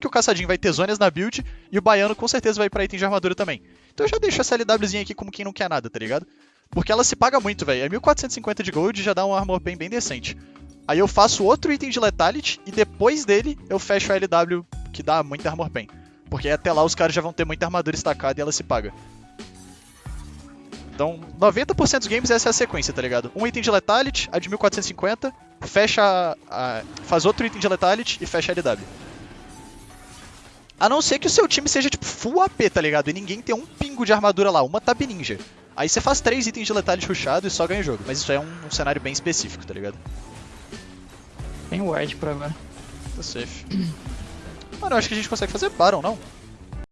que o caçadinho vai ter zonas na build e o baiano com certeza vai pra item de armadura também. Então eu já deixo essa LWzinha aqui como quem não quer nada, tá ligado? Porque ela se paga muito, velho. É 1450 de gold e já dá um armor pen bem decente. Aí eu faço outro item de Lethality e depois dele eu fecho a LW, que dá muita armor pen. Porque até lá os caras já vão ter muita armadura estacada e ela se paga. Então, 90% dos games essa é a sequência, tá ligado? Um item de Lethality, a de 1450, fecha a, a, faz outro item de Lethality e fecha a LW. A não ser que o seu time seja tipo full AP, tá ligado? E ninguém tem um pingo de armadura lá, uma Tab Ninja. Aí você faz três itens de Lethality rushado e só ganha o jogo. Mas isso é um, um cenário bem específico, tá ligado? Tem ward por agora. Tá safe. Mano, eu acho que a gente consegue fazer Baron, não?